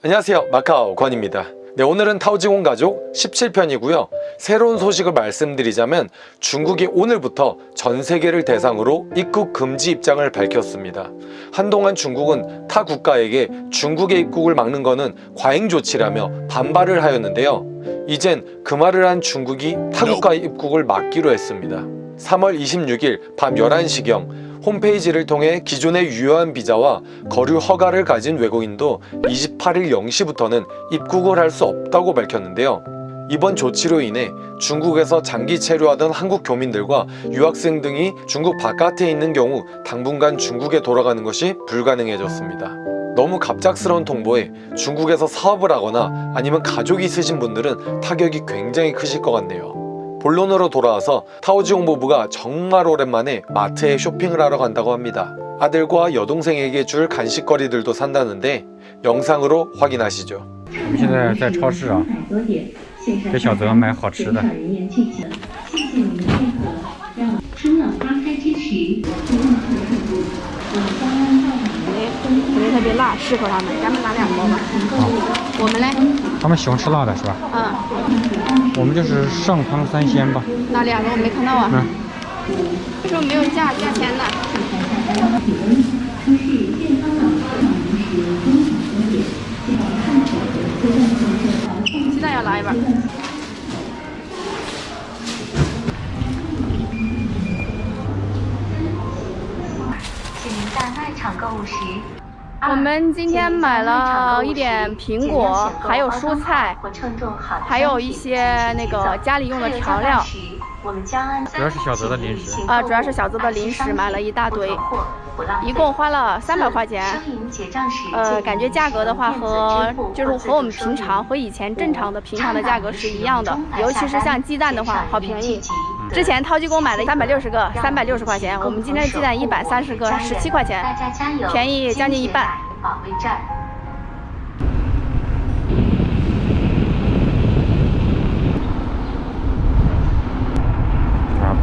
안녕하세요 마카오 권입니다 네, 오늘은 타오지공 가족 17편이고요 새로운 소식을 말씀드리자면 중국이 오늘부터 전 세계를 대상으로 입국 금지 입장을 밝혔습니다 한동안 중국은 타 국가에게 중국의 입국을 막는 것은 과잉 조치라며 반발을 하였는데요 이젠 그 말을 한 중국이 타 국가의 입국을 막기로 했습니다 3월 26일 밤 11시경 홈페이지를 통해 기존의 유효한 비자와 거류 허가를 가진 외국인도 28일 0시부터는 입국을 할 수 없다고 밝혔는데요. 이번 조치로 인해 중국에서 장기 체류하던 한국 교민들과 유학생 등이 중국 바깥에 있는 경우 당분간 중국에 돌아가는 것이 불가능해졌습니다. 너무 갑작스러운 통보에 중국에서 사업을 하거나 아니면 가족이 있으신 분들은 타격이 굉장히 크실 것 같네요. 본론으로 돌아와서 타오지 홍부부가 정말 오랜만에 마트에 쇼핑을 하러 간다고 합니다. 아들과 여동생에게 줄 간식거리들도 산다는데 영상으로 확인하시죠. 特别辣，适合他们。咱们拿两包吧。我们嘞？他们喜欢吃辣的是吧？嗯。我们就是上汤三鲜吧。哪两个我没看到啊。嗯。为什么没有价价钱呢？鸡蛋要拿一半。请在卖场购物时。我们今天买了一点苹果，还有蔬菜，还有一些那个家里用的调料。主要是小泽的零食啊，主要是小泽的零食买了一大堆，一共花了三百块钱。呃，感觉价格的话和就是和我们平常和以前正常的平常的价格是一样的，尤其是像鸡蛋的话，好便宜。之前淘给公买了三百六十个，三百六十块钱。我们今天鸡蛋一百三十个，十七块钱，便宜将近一半。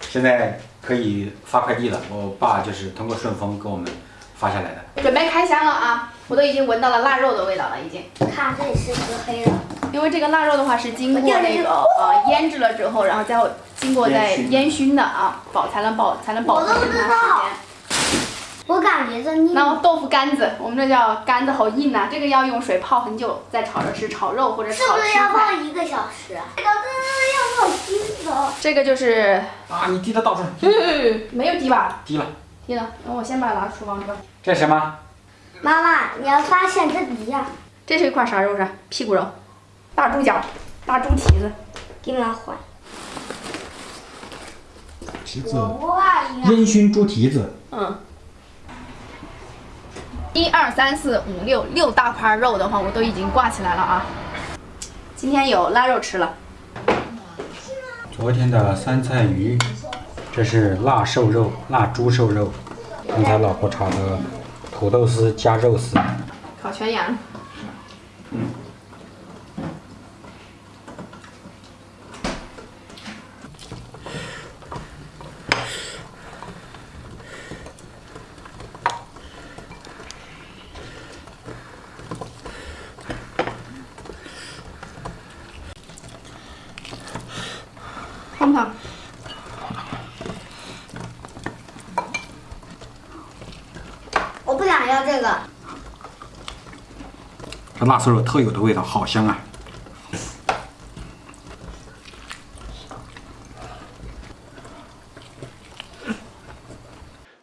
现在可以发快递了，我爸就是通过顺丰给我们发下来的，准备开箱了啊！我都已经闻到了腊肉的味道了，已经。看，这里是一个黑的。因为这个腊肉的话是经过那个呃腌制了之后，然后再经过再烟熏的啊，保才能保才能保存很长时间。我感觉这硬。然后豆腐干子，我们这叫干子，好硬啊！这个要用水泡很久再炒，着吃，炒肉或者炒青菜。这个就是啊，你滴的到处，没有滴吧？滴了，滴了。那我先把它拿厨房去。这是什么？妈妈，你要发现这底下，这是一块啥肉？是？屁股肉，大猪脚，大猪蹄子，给妈换。蹄子，烟熏猪蹄子。嗯。一二三四五六，六大块肉的话，我都已经挂起来了啊。今天有腊肉吃了。昨天的酸菜鱼，这是腊瘦肉，腊猪瘦肉。刚才老婆炒的土豆丝加肉丝，烤全羊。嗯。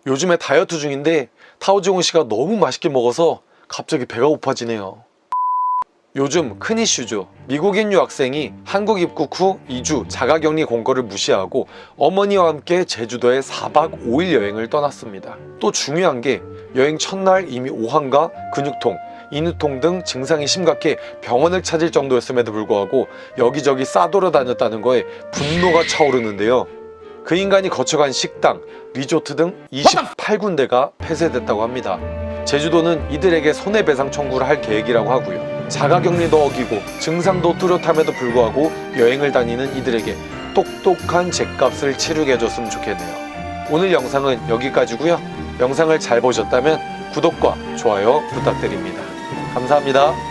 요즘에 다이어트 중인데 타오지공 씨가 너무 맛있게 먹어서 갑자기 배가 고파지네요 요즘 큰 이슈죠 미국인 유학생이 한국 입국 후 2주 자가격리 공고를 무시하고 어머니와 함께 제주도에 4박 5일 여행을 떠났습니다 또 중요한 게 여행 첫날 이미 오한과 근육통, 인후통 등 증상이 심각해 병원을 찾을 정도였음에도 불구하고 여기저기 싸돌아 다녔다는 거에 분노가 차오르는데요. 그 인간이 거쳐간 식당, 리조트 등 28군데가 폐쇄됐다고 합니다. 제주도는 이들에게 손해배상 청구를 할 계획이라고 하고요. 자가격리도 어기고 증상도 뚜렷함에도 불구하고 여행을 다니는 이들에게 똑똑한 죗값을 치르게 해줬으면 좋겠네요. 오늘 영상은 여기까지고요. 영상을 잘 보셨다면 구독과 좋아요 부탁드립니다. 감사합니다.